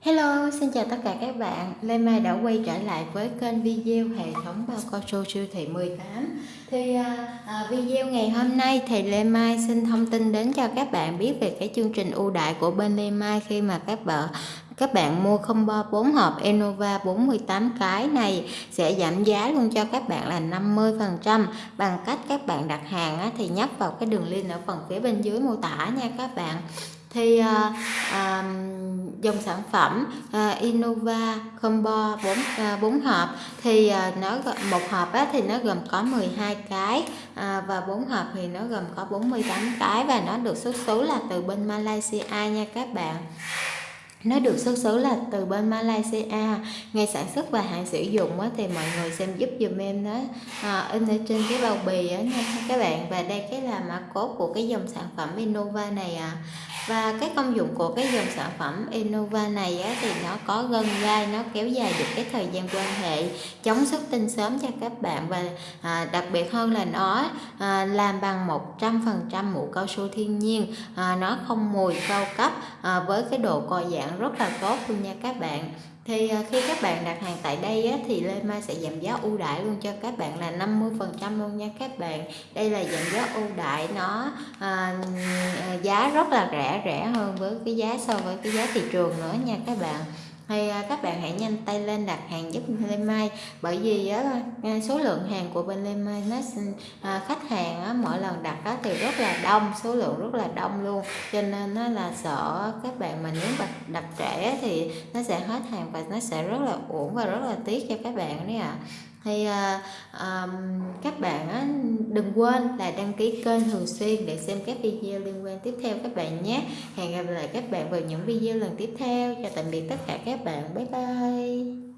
Hello, xin chào tất cả các bạn. Lê Mai đã quay trở lại với kênh video hệ thống bao cao su siêu thị 18. Thì à, à, video ngày hôm nay thì Lê Mai xin thông tin đến cho các bạn biết về cái chương trình ưu đại của bên Lê Mai khi mà các bạn các bạn mua combo 4 hộp Enova 48 cái này sẽ giảm giá luôn cho các bạn là 50% bằng cách các bạn đặt hàng thì nhấp vào cái đường link ở phần phía bên dưới mô tả nha các bạn thì à, à, dòng sản phẩm à, Innova Combo 4 à, 4 hộp thì à, nó một hộp á, thì nó gồm có 12 cái à, và 4 hộp thì nó gồm có 48 cái và nó được xuất xứ là từ bên Malaysia nha các bạn nó được xuất xứ là từ bên Malaysia. Ngày sản xuất và hạn sử dụng á, thì mọi người xem giúp dùm em đó. À, in ở trên cái bao bì á nha các bạn. Và đây cái là mã cốt của cái dòng sản phẩm Innova này à. Và cái công dụng của cái dòng sản phẩm Innova này á, thì nó có gân gai nó kéo dài được cái thời gian quan hệ chống xuất tinh sớm cho các bạn. Và à, đặc biệt hơn là nó à, làm bằng 100% mũ cao su thiên nhiên. À, nó không mùi cao cấp à, với cái độ co giãn rất là tốt luôn nha các bạn. Thì à, khi các bạn đặt hàng tại đây á, thì Lê Mai sẽ giảm giá ưu đãi luôn cho các bạn là 50% luôn nha các bạn. Đây là giảm giá ưu đãi nó à, ừ, à, giá rất là rẻ rẻ hơn với cái giá so với cái giá thị trường nữa nha các bạn thì à, các bạn hãy nhanh tay lên đặt hàng giúp Lê Mai. Bởi vì à, số lượng hàng của bên Lê Mai nó à, khách hàng mỗi lần đặt thì rất là đông số lượng rất là đông luôn. Cho nên nó là sợ các bạn mà nếu đặt, đặt trễ thì nó sẽ hết hàng và nó sẽ rất là uổng và rất là tiếc cho các bạn đấy ạ. à thì à, à, các bạn á, đừng quên là đăng ký kênh thường xuyên để xem các video liên quan tiếp theo các bạn nhé. Hẹn gặp lại các bạn vào những video lần tiếp theo. Chào tạm biệt tất cả các bạn. Bye bye.